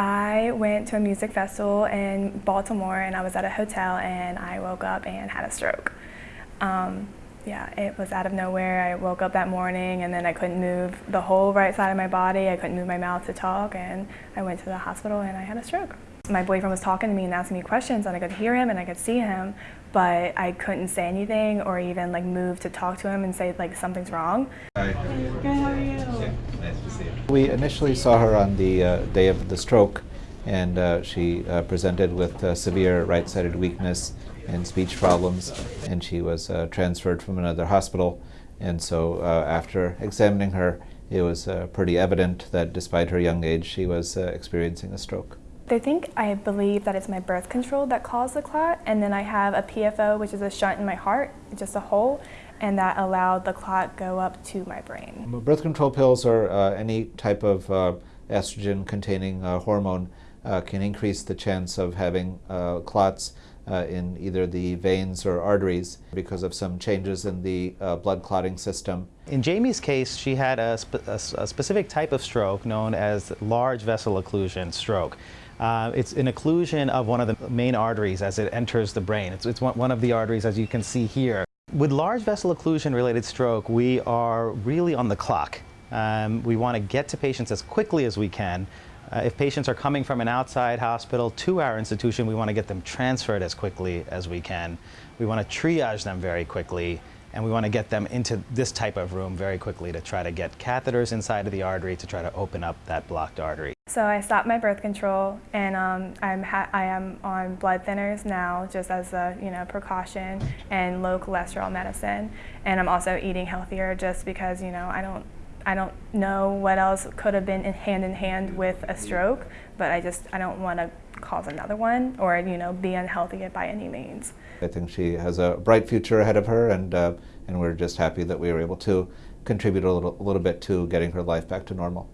I went to a music festival in Baltimore and I was at a hotel and I woke up and had a stroke. Um, yeah, it was out of nowhere. I woke up that morning and then I couldn't move the whole right side of my body. I couldn't move my mouth to talk and I went to the hospital and I had a stroke. My boyfriend was talking to me and asking me questions and I could hear him and I could see him, but I couldn't say anything or even like move to talk to him and say like something's wrong. Hi. Good, how are you? Nice to see you. We initially saw her on the uh, day of the stroke, and uh, she uh, presented with uh, severe right-sided weakness and speech problems, and she was uh, transferred from another hospital. And so uh, after examining her, it was pretty evident that despite her young age, she was experiencing a stroke. They think I believe that it's my birth control that caused the clot, and then I have a PFO, which is a shunt in my heart, just a hole, and that allowed the clot go up to my brain. Birth control pills or uh, any type of uh, estrogen-containing uh, hormone uh, can increase the chance of having uh, clots uh, in either the veins or arteries because of some changes in the blood clotting system. In Jamie's case, she had a, spe a, a specific type of stroke known as large vessel occlusion stroke. Uh, it's an occlusion of one of the main arteries as it enters the brain. It's, it's one, one of the arteries as you can see here. With large vessel occlusion related stroke, we are really on the clock. Um, we want to get to patients as quickly as we can. Uh, if patients are coming from an outside hospital to our institution, we want to get them transferred as quickly as we can. We want to triage them very quickly and we want to get them into this type of room very quickly to try to get catheters inside of the artery to try to open up that blocked artery. So I stopped my birth control and um, I'm I am on blood thinners now just as a you know precaution and low cholesterol medicine and I'm also eating healthier just because you know I don't I don't know what else could have been in hand in hand with a stroke but I just I don't want to cause another one or you know be unhealthy by any means. I think she has a bright future ahead of her and uh, and we're just happy that we were able to contribute a little, a little bit to getting her life back to normal.